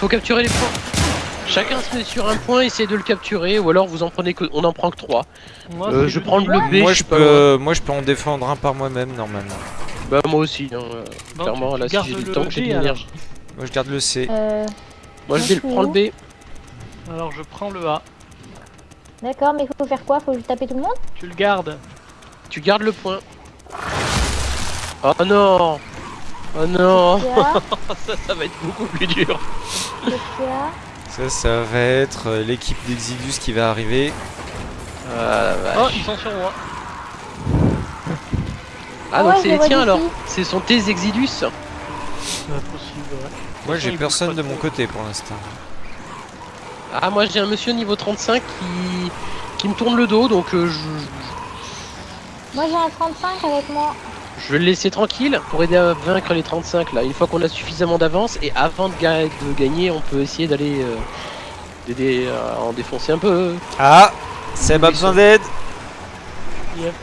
faut capturer les points. Chacun se met sur un point, essayez de le capturer, ou alors vous en prenez que, on en prend que 3. Moi, Euh, je le prends le. B, moi, je peux, moi, je peux en défendre un par moi-même normalement. Bah moi aussi, hein, euh, Bon, clairement, là si j'ai du temps, que j'ai de l'énergie. Moi, je garde le C. Euh, Moi je vais le prendre le B. Alors je prends le A. D'accord, mais il faut faire quoi? Faut taper tout le monde? Tu le gardes. Tu gardes le point. Oh non Oh non Ça, ça va être beaucoup plus dur. Ça, ça va être euh, l'équipe d'Exidus qui va arriver. Ah, la Oh, ils sont sur moi. Ah, donc ouais, c'est les tiens alors Ce sont tes Exidus C'est pas possible, ouais. Moi, j'ai personne de mon côté pour l'instant. Ah, moi j'ai un monsieur niveau 35 qui, qui me tourne le dos, donc euh, je, Moi j'ai un 35 avec moi. Je vais le laisser tranquille pour aider à vaincre les 35 là. Une fois qu'on a suffisamment d'avance, et avant de, ga- de gagner, on peut essayer d'aller euh, d'aider à en défoncer un peu. Ah Seb a besoin d'aide Yep.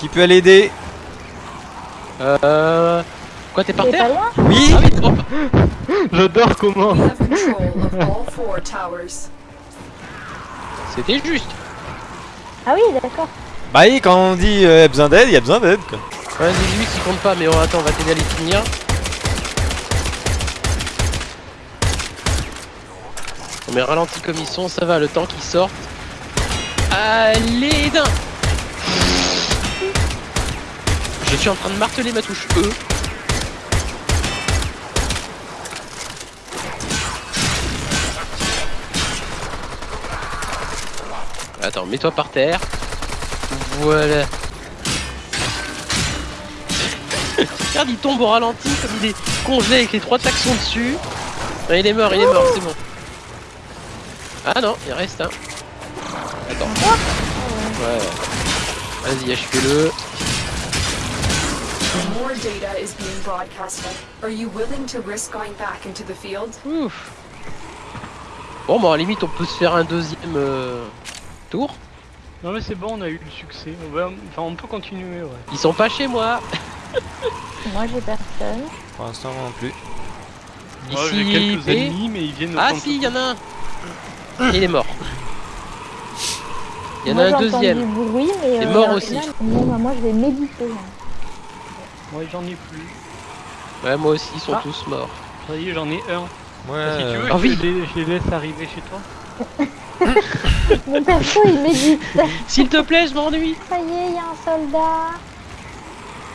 Qui peut aller aider? Euh. Quoi, t'es par pas terre Oui Ah oui, oh, J'adore comment. We have control of all four towers. C'était juste. Ah oui, d'accord. Bah oui, quand on dit euh, besoin d'aide, il y a besoin d'aide quoi. Ouais, 18 il compte pas, mais oh, attends, on va t'aider à les finir. On met ralenti comme ils sont, ça va, le temps qu'ils sortent. Allez, d'un Je suis en train de marteler ma touche E. Attends, mets-toi par terre. Voilà. Regarde, il tombe au ralenti comme il est congelé avec les trois taxons dessus. Ouais, il est mort, il est mort, c'est bon. Ah non, il reste un. Attends. Ouais. Vas-y, HP-le. More data is being broadcasted. Are you willing to risk going back into the field? Ouf. Bon, bon, à la limite, on peut se faire un deuxième euh, tour. Non mais c'est bon, on a eu le succès. On va... Enfin, on peut continuer, ouais. Ils sont pas chez moi. Moi j'ai personne. Pour l'instant, non plus. Moi Ici, j'ai quelques ennemis, mais ils viennent Ah si, il y en a un. Il est mort. Il y en moi, a un j'ai entendu deuxième. du bruit, mais. Il est euh, mort au aussi. Bon, bah, moi je vais méditer. là. Moi j'en ai plus. Ouais, moi aussi, ils sont Ah. tous morts. Ça y est, j'en ai un. Ouais, Si tu veux, Ah je, oui. te les, je les laisse arriver chez toi. Mon perso il médite. S'il te plaît, je m'ennuie. Ça y est, il y a un soldat.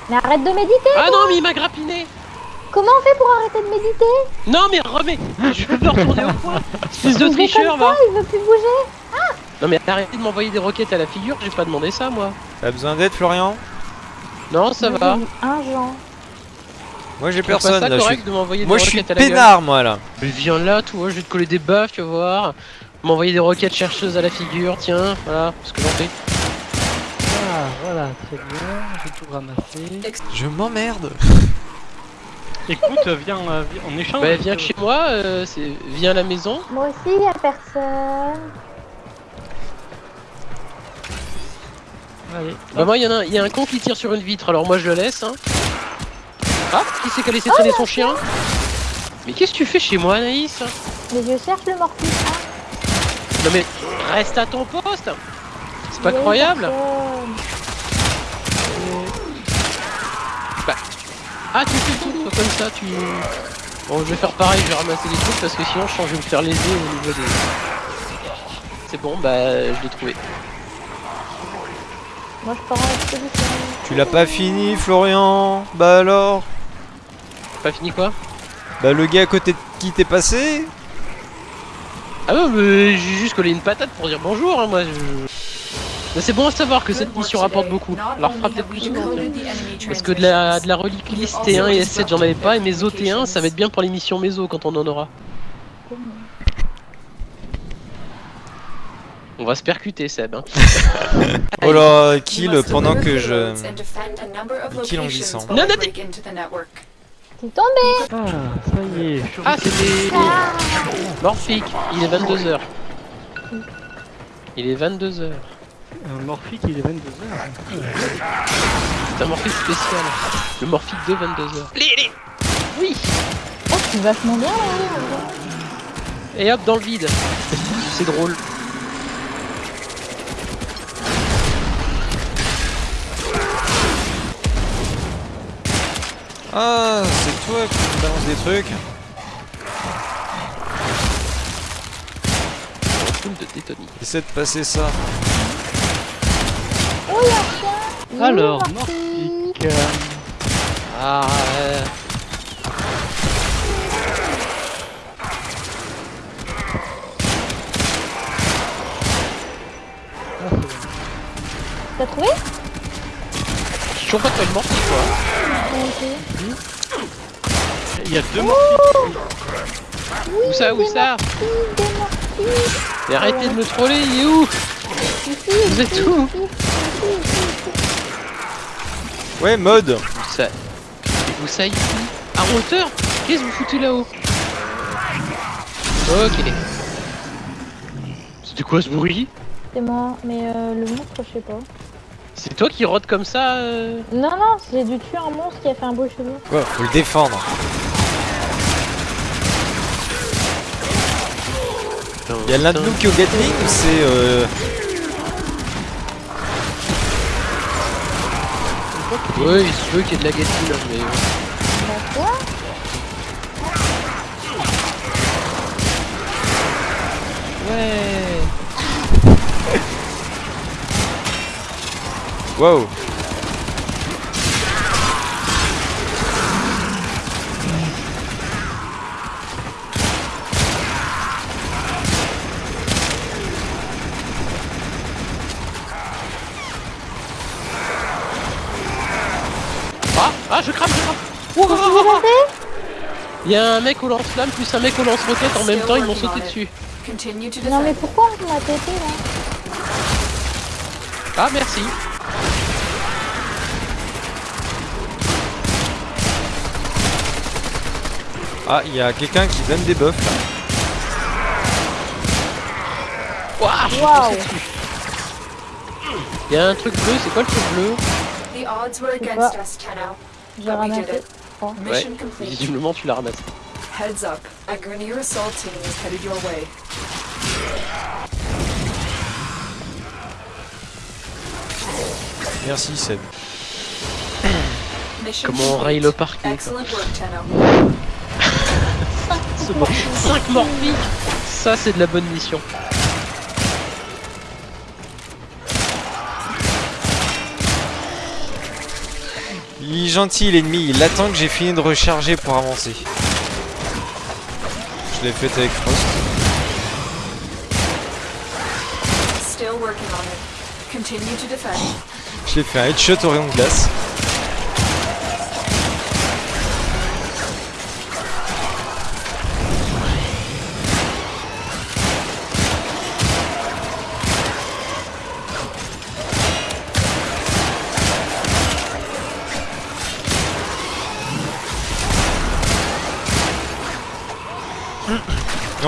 Mais arrête de méditer Ah non, mais il m'a grappiné. Comment on fait pour arrêter de méditer Non, mais remets. Je veux retourner au point. Espèce de tricheur, va. il veut plus bouger. Non, mais arrêtez de m'envoyer des roquettes à la figure. J'ai pas demandé ça, moi. T'as besoin d'aide, Florian? Non, ça va. Un Jean. Moi, j'ai personne ça là. Je correct suis, de m'envoyer moi, des je suis roquettes à la gueule. peinard, moi là. Mais viens là, toi, je vais te coller des baffes, tu vas voir. M'envoyer des roquettes chercheuses à la figure, tiens, voilà, ce que j'en fais. Ah, voilà, très bien. J'ai tout ramassé. Je m'emmerde. Écoute, viens, euh, viens, on échange. Bah, viens chez moi, euh, c'est... viens à la maison. Moi aussi, il y a personne. Allez. Bah, moi, il y, en a un- il y a un con qui tire sur une vitre, alors moi je le laisse. Hein. Ah, qui c'est qui a laissé traîner son chien? Mais qu'est-ce que tu fais chez moi, Anaïs? Mais je cherche le morphine. Non, mais reste à ton poste C'est pas croyable personne. Ah, tu fais tout, toi, comme ça, tu. Bon, je vais faire pareil, je vais ramasser les trucs parce que sinon, je sens que je vais me faire léser au niveau des. C'est bon, bah, je l'ai trouvé. Moi je pars en. Tu l'as pas fini, Florian Bah alors Pas fini quoi? Bah le gars à côté de qui t'es passé? Ah ouais, mais j'ai juste collé une patate pour dire bonjour, hein, moi. Je... Mais c'est bon à savoir que cette mission rapporte beaucoup. Refera only peut-être plus souvent. Parce que de la, de la relique list T1 et S7 j'en avais pas et mes OT1 ça va être bien pour les missions méso quand on en aura. On va se percuter Seb. Hein. Oh là, we kill pendant que je... kill en glissant. Non, non, break into the network. C'est tombé Ah, ça y est. je suis Ah c'était Morphique, il est 22h. Il est 22h. Un morphique, il est 22h. C'est un morphique spécial. Le morphique de 22h. Allez, allez Oui suis vachement bien là. Et hop, dans le vide. C'est drôle. Ah, c'est toi qui me balance des trucs. De détonie. Essaie de passer ça. Oh, Alors, euh, Ah, euh. T'as trouvé? je suis pas tellement morti quoi. Il y a deux Morpic. Où ça, où ça. Mais arrêtez de me troller, il est où Vous êtes où. Ouais, mode. Où ça Où ça ici À hauteur Qu'est-ce que vous foutez là-haut Ok. C'était quoi ce bruit? C'est moi, mais euh, le monstre, je sais pas. C'est toi qui rôde comme ça euh Non, non, j'ai dû tuer un monstre qui a fait un beau cheveu. Quoi Faut le défendre. Il y a l'un de nous qui est au Gatling ou c'est euh... Ouais, il se veut qu'il y ait de la gatine, là, mais... Bah quoi Ouais Wow. Ah Ah, je crame, je crame Il y a un mec au lance-flamme plus un mec au lance-roquette en même temps, ils m'ont sauté dessus. Non, mais pourquoi on m'a pété là? Ah, merci Ah, il y a quelqu'un qui donne des buffs là. Ouah, je suis Waouh. Il y a un truc bleu, c'est quoi le truc bleu? J'ai ramassé. Oh. Mission Ouais, complete. visiblement tu l'as ramassé. Heads up. A Grenier assault team is headed your way. Merci Seb. Comment on raye le parquet. Excellent work, 5 morpiques Ça c'est de la bonne mission. Il est gentil l'ennemi, il attend que j'ai fini de recharger pour avancer. Je l'ai fait avec Frost. Still working on it. Continue to defend. Je l'ai fait un headshot au rayon de glace.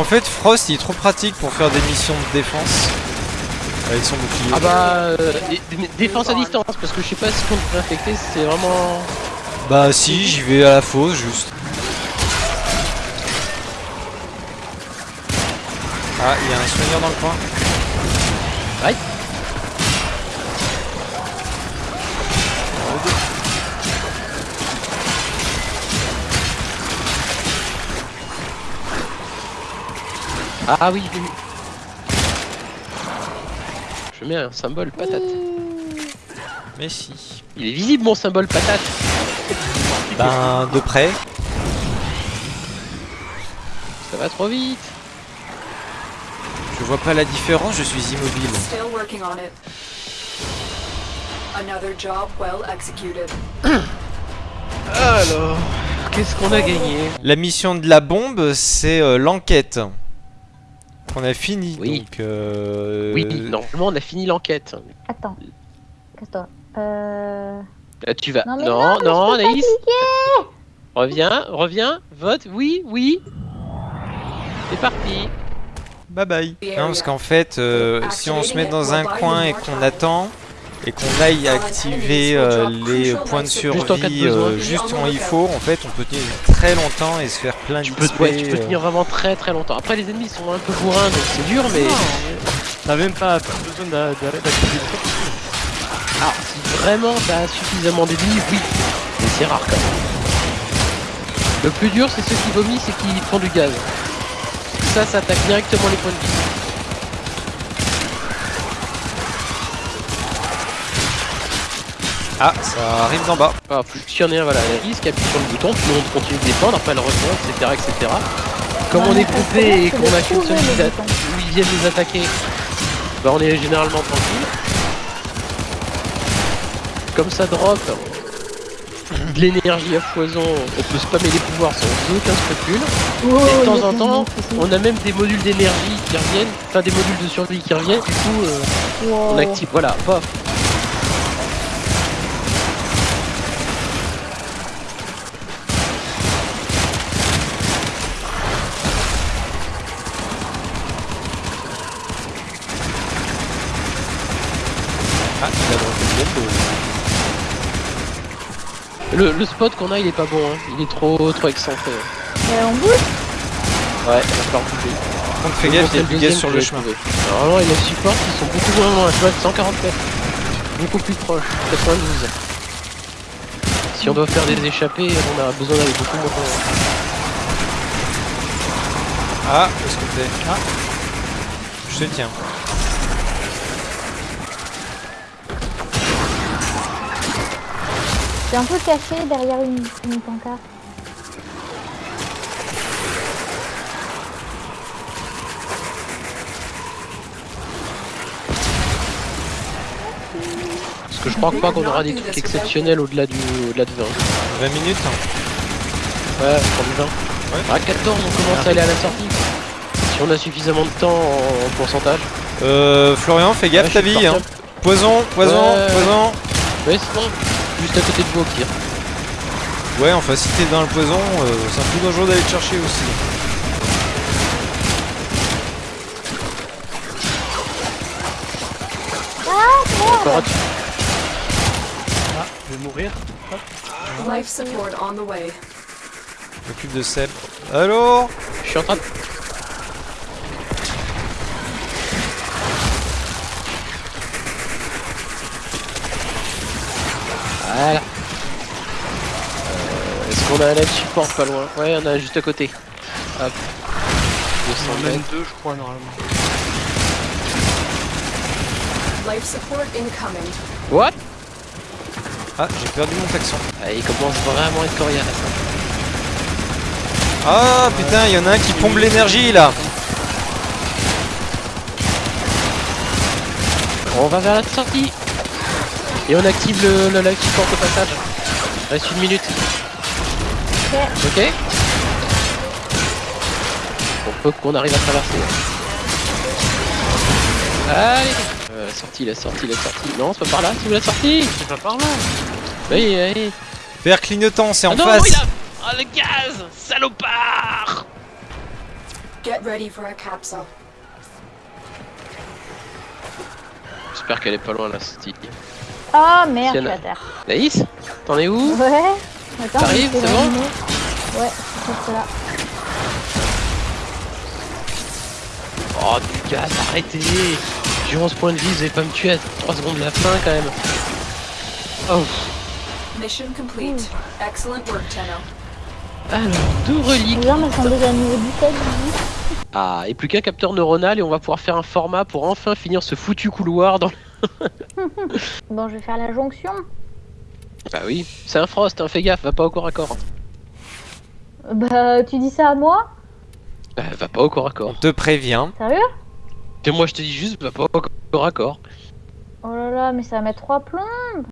Fait, Frost il est trop pratique pour faire des missions de défense avec son bouclier. Ah bah euh, dé- dé- défense à distance parce que je sais pas si contre infecté c'est vraiment. Bah si, j'y vais à la fosse juste. Ah, il y a un soigneur dans le coin. Aïe. Ah oui, vu. Je mets un symbole patate. Mais si. Il est visible mon symbole patate. Ben, de près. Ça va trop vite. Je vois pas la différence, je suis immobile. Still working on it. Another job well executed. Alors, qu'est-ce qu'on a gagné? La mission de la bombe, c'est euh, l'enquête. Qu'on a fini. Oui. Donc, euh, Oui, normalement on a fini l'enquête. Attends. Casse-toi. Euh... Là, tu vas. Non, mais non, non, Anaïs. Reviens, reviens, vote, oui, oui. C'est parti. Bye bye. Non, parce qu'en fait, euh, si on se met dans un coin et qu'on attend, et qu'on aille activer euh, les points de survie euh, juste quand il faut, en fait, on peut tenir très longtemps et se faire plein de Tu peux, ouais, tu peux euh. tenir vraiment très très longtemps. Après, les ennemis sont un peu bourrins, donc c'est dur, mais. T'as même pas besoin d'a- d'a- d'activer truc. Ah, si vraiment t'as suffisamment d'ennemis, oui. Mais c'est rare quand même. Le plus dur, c'est ceux qui vomissent et qui font du gaz. Ça, ça attaque directement les points de vie. Ah, ça arrive d'en bas. Ah, plus qu'il y en ait un, voilà, les risques, appuie sur le bouton, puis on continue de défendre, après le rejoint, etc., etc. Comme on est groupé et qu'on a qu'une seule où ils viennent nous attaquer, bah on est généralement tranquille. Comme ça drop de l'énergie à foison, on peut spammer les pouvoirs sans aucun scrupule. Oh, Et de y a temps en temps, de on a même des modules d'énergie qui reviennent, enfin des modules de survie qui reviennent, du coup euh, Wow. on active, voilà, paf. Ah, il a droppé le bombe. Le, le spot qu'on a il est pas bon, hein. il est trop trop excentré. Euh, on bouge Ouais, il va falloir bouger. Par contre, fais gaffe, il y a du gaz sur le chemin. Normalement, il y a le support qui sont beaucoup moins loin. Je vois 140 mètres. Beaucoup plus proche. 92. Si on doit faire des échappées, on a besoin d'aller beaucoup moins loin. Ah, où est-ce que t'es Ah Je te tiens. C'est un peu caché derrière une, une pancarte. Parce que je crois pas qu'on aura des trucs exceptionnels au-delà du au-delà de 20. 20 minutes hein. Ouais, du 20. À 14, on commence à aller à la sortie. Si on a suffisamment de temps en, en pourcentage. Euh, Florian, fais gaffe Ouais, ta bille. Hein. Poison, poison, Ouais. poison. Ouais, c'est bon. Juste à côté de vous au pire. Ouais, enfin, si t'es dans le poison, euh, c'est un peu dangereux d'aller te chercher aussi. Dessus. Ah, je vais mourir. Life support on the way. M'occupe de Seb. Allô? Je suis en train de... Voilà. Euh, Est-ce qu'on a un live support pas loin Ouais, on a juste à côté. Hop. 200 On en a même mètres. deux, je crois, normalement. Life support incoming. What? Ah, j'ai perdu mon taxon. ah, Il commence vraiment à être coriace. Ah putain, il y en a un qui pompe l'énergie là. On va vers la sortie. Et on active le, le live support au passage. Reste une minute. Ok On peut qu'on arrive à traverser. Allez euh, La sortie, la sortie, la sortie. Non, c'est pas par là, c'est où la sortie C'est pas par là. Oui, oui. Vert clignotant, c'est en Ah non, face. il a... Ah le gaz Salopard Get ready for a capsule. J'espère qu'elle est pas loin la sortie. Ah merde, je suis à terre. Naïs T'en es où Ouais. Attends, T'arrives, c'est bon. Ouais, c'est là. Oh du gaz, arrêtez J'ai 11 points de vie, vous allez pas me tuer à 3 secondes de la fin quand même. Oh, Mission complete. Excellent work, Tenno. alors, deux reliques. Les armes elles sont déjà niveau 17, 18. Ah, et plus qu'un capteur neuronal et on va pouvoir faire un format pour enfin finir ce foutu couloir dans... Bon, je vais faire la jonction. Bah oui, c'est un frost, hein, fais gaffe, va pas au corps à corps. Bah, tu dis ça à moi? Bah va pas au corps à corps. On te prévient. Sérieux? Et moi je te dis juste, va pas au corps à corps. Oh là là, mais ça va mettre trois plombs.